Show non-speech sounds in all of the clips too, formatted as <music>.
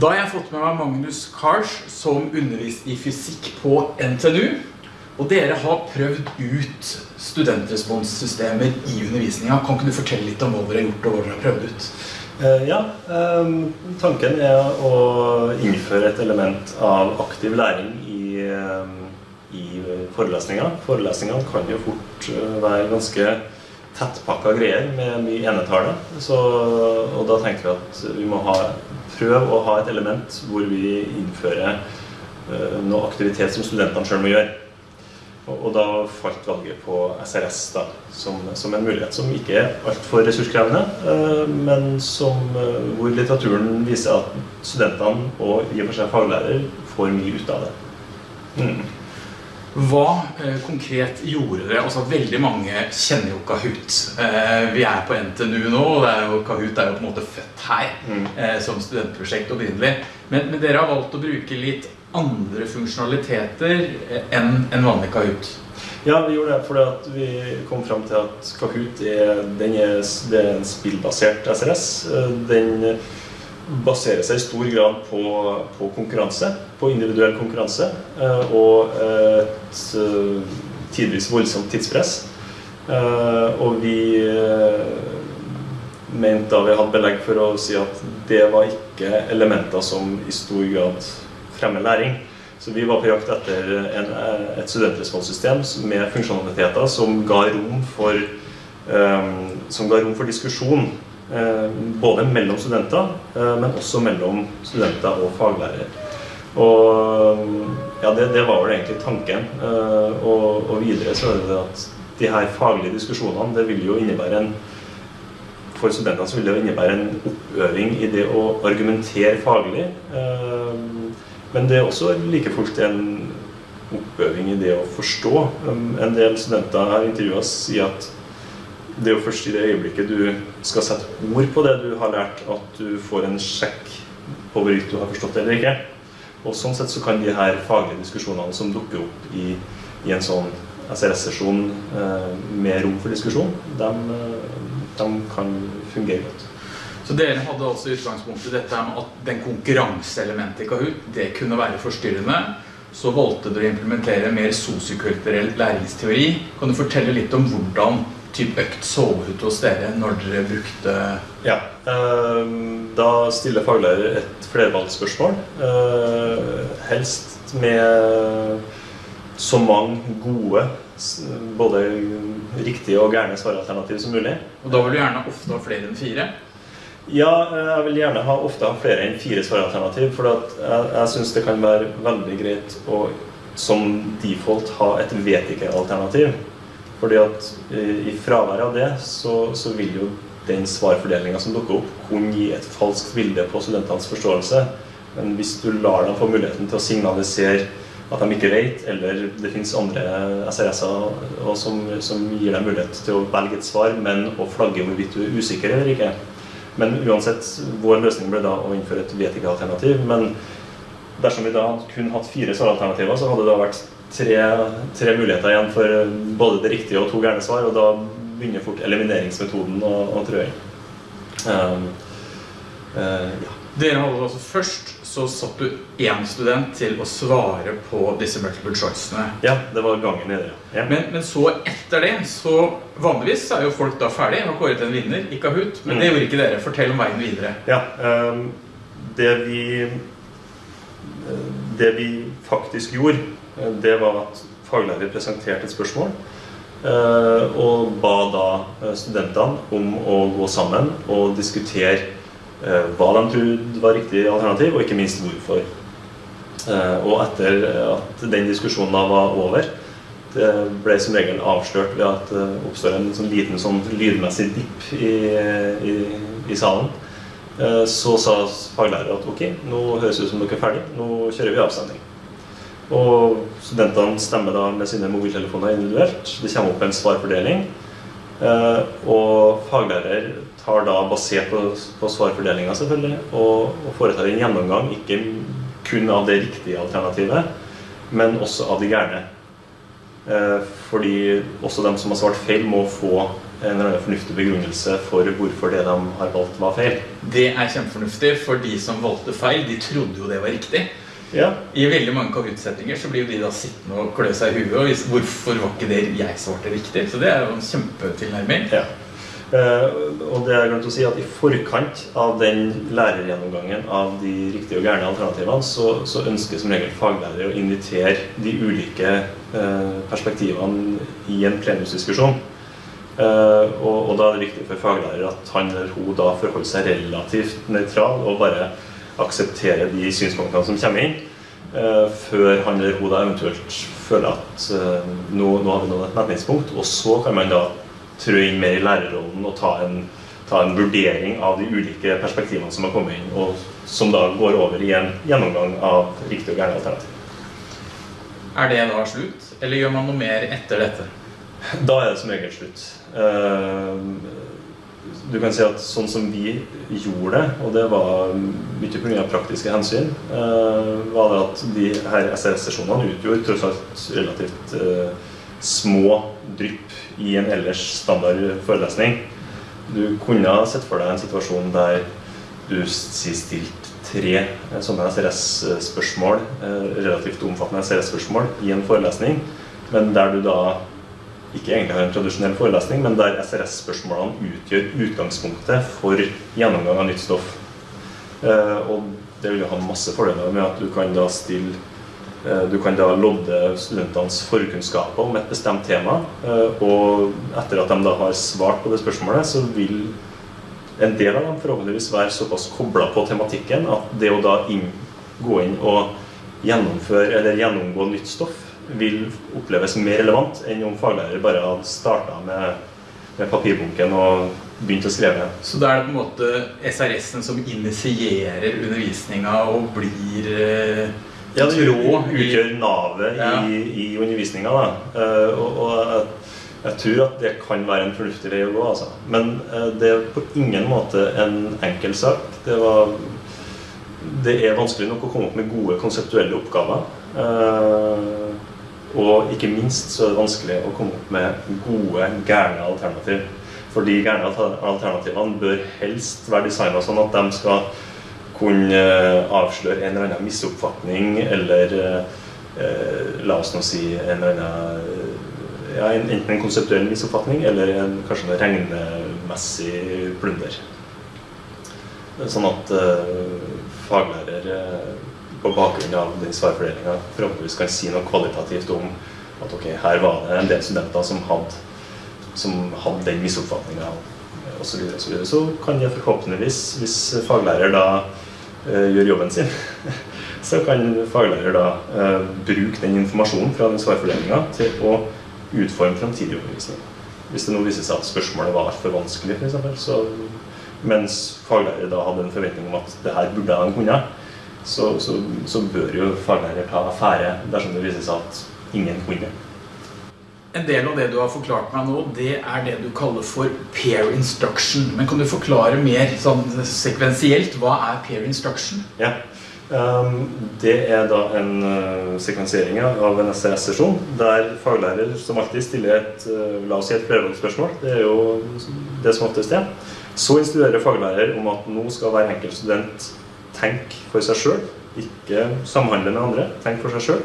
Da har jeg fått med meg Magnus Kars som undervist i fysikk på NTNU. Og dere har prøvd ut studentresponssystemer i undervisninga. Kan ikke du fortelle litt om hva dere har gjort og hva dere har prøvd ut? Eh, ja, eh, tanken er å innføre et element av aktiv læring i, eh, i forelesninga. Forelesningene kan jo fort eh, være ganske tettpakka greier med mye enetale. Så, og da tenker vi at vi må ha, prøve å ha et element hvor vi innfører uh, noe aktivitet som studentene sjøl må gjøre. Og, og da falt valget på SRS da, som, som en mulighet som ikke er altfor ressurskrevende, uh, men som, uh, hvor litteraturen viser at studentene og i og for seg faglærer får mye ut av det. Mm. Hva eh, konkret gjorde dere? Altså Veldig mange kjenner jo Kahoot. Eh, vi er på NTNU nå, og det er jo, Kahoot er jo på en måte født her Mm. eh, som studentprosjekt opprinnelig. Men, men dere har valgt å bruke litt andre funksjonaliteter eh, enn en vanlig Kahoot. Ja, vi gjorde det fordi vi kom fram til at Kahoot er, den er, det er en spillbasert SRS. Eh, Den baserer seg i stor grad på, på konkurranse, på individuell konkurranse, eh, og et eh, tidvis voldsomt tidspress. Eh, Og vi mente da vi hadde belegg for å si at det var ikke elementer som i stor grad fremmer læring. Så vi var på jakt etter en, et studentresponssystem med funksjonaliteter som ga rom for, som ga rom for diskusjon. både mellom studenter, men også mellom studenter og faglærere. Og ja, det, det var vel egentlig tanken. Eh, og, og videre så er det at de her faglige diskusjonene det vil jo innebære en for studentene så vil det jo innebære en oppøving i det å argumentere faglig. Eh, Men det er også like fullt en oppøving i det å forstå. Um, En del studenter har intervjua sier at det er jo først i det øyeblikket du skal sette ord på det du har lært, at du får en sjekk på hvorvidt du har forstått det eller ikke. Og sånn sett så kan de her faglige diskusjonene som dukker opp i, i en sånn SRS-sesjon eh, med rom for diskusjon, de, eh, de kan fungere godt. Så dere hadde altså i utgangspunktet dette med at den konkurranseelementet i Kahoot det kunne være forstyrrende. Så valgte dere å implementere mer sosiokulturell læringsteori. Kan du fortelle litt om hvordan type økt så ut hos dere når dere brukte Ja. eh, Da stiller faglærer et flervalgsspørsmål. eh, Helst med så mange gode, både riktige og gærne svaralternativ som mulig. Og da vil du gjerne ofte ha flere enn fire. Ja, eh, jeg vil gjerne ha, ofte ha flere enn fire svaralternativ, for at jeg, jeg syns det kan være veldig greit å som default ha et vet ikke-alternativ. Fordi at eh, i fravær av det, så, så vil jo den svarfordelinga som dukker opp, kunne gi et falskt bilde på studentenes forståelse. Men hvis du lar dem få muligheten til å signalisere at de ikke vet, eller det finnes andre SRS-er som, som gir deg mulighet til å velge et svar, men å flagge hvorvidt du er usikker eller ikke. Men uansett, vår løsning ble da å innføre et vet ikke-alternativ. Men dersom vi da kun hatt fire svaralternativer, så hadde det da vært tre, tre muligheter igjen for både det riktige og to gærne svar, og da begynner fort elimineringsmetoden å, å trø inn. Um, uh, ja. Dere hadde altså Først så satt du én student til å svare på disse multiple choicene. ja, det var gangen i det. Ja. Men, men så etter det, så vanligvis er jo folk da ferdig har kåret en vinner i Kahoot. Men det gjorde ikke dere. Fortell om veien videre. Ja, um, det vi Det vi faktisk gjorde, eh, det var at faglærer presenterte et spørsmål. eh, Og ba da eh, studentene om å gå sammen og diskutere eh, hva de trodde var riktig alternativ, og ikke minst hvorfor. Eh, Og etter at den diskusjonen da var over, det ble som regel avslørt ved at det oppstår en sånn liten sånn lydmessig dipp i, i, i salen. Eh, Så sa faglærer at ok, nå høres det ut som dere er ferdig, nå kjører vi avstemning. Og studentene stemmer da med sine mobiltelefoner individuelt. Det kommer opp en svarfordeling. Eh, Og faglærer tar da, basert på, på svarfordelinga selvfølgelig, og, foretar en gjennomgang ikke kun av det riktige alternativet, men også av de gærne. Eh, Fordi også de som har svart feil, må få en eller annen fornuftig begrunnelse for hvorfor det de har valgt, var feil. Det er kjempefornuftig, for de som valgte feil, de trodde jo det var riktig. Ja, I veldig mange Kahoot-settinger så blir jo de da sittende og klø seg i huet. Og vise hvorfor var ikke det jeg svarte riktig? Så det er jo en kjempetilnærming. ja. Uh, og det er glemt å si at I forkant av den lærergjennomgangen av de riktige og gærne alternativene, så, så ønsker som regel faglærere å invitere de ulike uh, perspektivene i en plenumsdiskusjon. Uh, og, og da er det viktig for faglærer at han eller hun da forholder seg relativt nøytral og bare aksepterer de synspunktene som kommer inn, eh, før han eller hun da eventuelt føler at eh, nå, nå har vi nådd et metningspunkt. Og så kan man da trø inn mer i lærerrollen og ta en, ta en vurdering av de ulike perspektivene som har kommet inn, og som da går over i en gjennomgang av riktig og gærne alternativ. Er det da slutt, eller gjør man noe mer etter dette? Da er det som regel slutt. Du kan si at sånn som vi gjorde det, og det var mye pga. praktiske hensyn, eh, var det at de her SRS-sesjonene utgjorde tross alt relativt eh, små drypp i en ellers standard forelesning. Du kunne sett for deg en situasjon der du sier stilt tre eh, sånne SRS-spørsmål, relativt omfattende SRS-spørsmål, i en forelesning, men der du da ikke egentlig har en tradisjonell forelesning, men der SRS-spørsmålene utgjør utgangspunktet for gjennomgang av nytt stoff. Eh, og det vil jo ha masse fordeler med at du kan da stille eh, du kan da lodde studentenes forkunnskaper om et bestemt tema, eh, og etter at de da har svart på det spørsmålet, så vil en del av dem forhåpentligvis være såpass kobla på tematikken at det å da inn, gå inn og gjennomføre eller gjennomgå nytt stoff vil oppleves mer relevant enn om faglærer bare hadde starta med, med papirbunken og begynt å skrive. Så da er det på en måte SRS-en som initierer undervisninga og blir eh, Ja, det i utgjør navet Ja. i, i undervisninga. da. Eh, og, og jeg, jeg tror at det kan være en fornuftig vei å gå. altså. Men eh, det er på ingen måte en enkel sak. Det, var, det er vanskelig nok å komme opp med gode konseptuelle oppgaver. Eh, og ikke minst så er det vanskelig å komme opp med gode, gærne alternativ. For de gærne alternativene bør helst være designa sånn at de skal kunne eh, avsløre en eller annen misoppfatning, eller eh, la oss nå si en eller annen eh, ja, Enten en konseptuell misoppfatning eller en, kanskje en regnemessig plunder. Sånn at eh, faglærer eh, på bakgrunn av den svarfordelinga forhåpentligvis kan si noe kvalitativt om at ok, her var det en del studenter som hadde, som hadde den misoppfatninga osv. Så, så, så kan jeg forhåpentligvis, hvis faglærer da uh, gjør jobben sin, <laughs> så kan faglærer da uh, bruke den informasjonen fra den svarfordelinga til å utforme framtidig undervisning. Hvis det nå viser seg at spørsmålet var for vanskelig, eksempel, så mens faglærer da hadde en forventning om at det her burde de kunne, så, så, så bør jo faglærer ta affære dersom det viser seg at ingen vinner. En del av det du har forklart meg nå, det er det du kaller for pair instruction. Men kan du forklare mer sånn sekvensielt hva er pair instruction? Ja. Um, det er da en uh, sekvensering av en SRS-sesjon der faglærer som alltid stiller et uh, la oss si et flervalgsspørsmål. Det er jo det som oftest er. Så instruerer faglærer om at nå skal hver enkelt student tenke for seg sjøl, ikke samhandle med andre. Tenk for seg sjøl.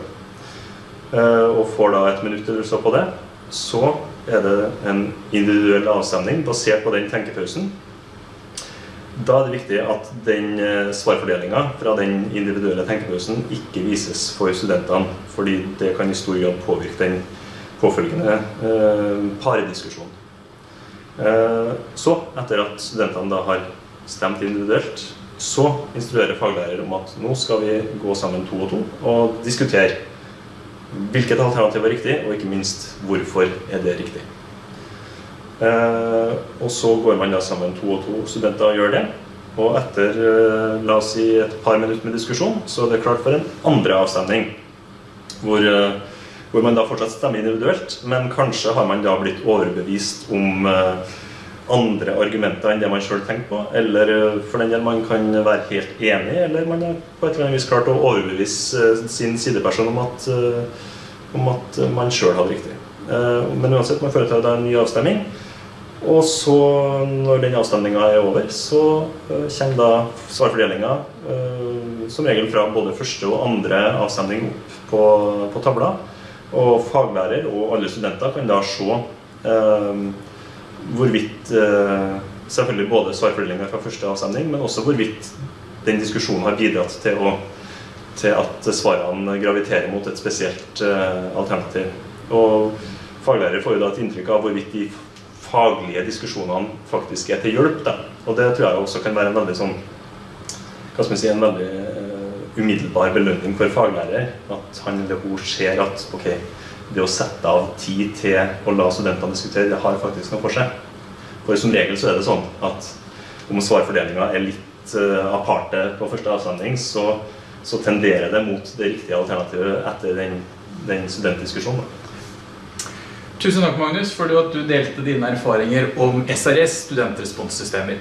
og får da et minutt eller så på det. Så er det en individuell avstemning basert på den tenkepausen. Da er det viktig at den eh, svarfordelinga fra den individuelle tenkepausen ikke vises for studentene, fordi det kan i stor grad påvirke den påfølgende eh, parediskusjonen. Eh, så, etter at studentene da har stemt individuelt, så instruerer faglærer om at nå skal vi gå sammen to og to og diskutere hvilket alternativ er riktig, og ikke minst hvorfor er det riktig. Eh, og så går man da sammen to og to studenter og gjør det. Og etter eh, la oss si et par minutter med diskusjon, så er det klart for en andre avstemning. Hvor, eh, hvor man da fortsatt stemmer individuelt, men kanskje har man da blitt overbevist om eh, andre argumenter enn det man sjøl tenker på. Eller eh, for den del man kan være helt enig, eller man har på et eller annet vis klart å overbevise eh, sin sideperson om at, eh, om at man sjøl hadde riktig. Men uansett, man foretar da en ny avstemning. Og så, når den avstemninga er over, så kommer da svarfordelinga som regel fra både første og andre avstemning opp på, på tavla. Og faglærer og alle studenter kan da se hvorvidt Selvfølgelig både svarfordelinga fra første avstemning, men også hvorvidt den diskusjonen har bidratt til, å, til at svarene graviterer mot et spesielt alternativ. Og faglærer får jo da et inntrykk av hvorvidt de faglige diskusjonene faktisk er til hjelp. Da. Og det tror jeg også kan være en veldig sånn hva skal si, en veldig uh, umiddelbar belønning for faglærer. At han eller hun ser at ok, det å sette av tid til å la studentene diskutere, det har faktisk noe for seg. For som regel så er det sånn at om svarfordelinga er litt uh, aparte på første avsending, så, så, tenderer det mot det riktige alternativet etter den, den studentdiskusjonen. Tusen takk, Magnus, for at du delte dine erfaringer om SRS, studentresponssystemer.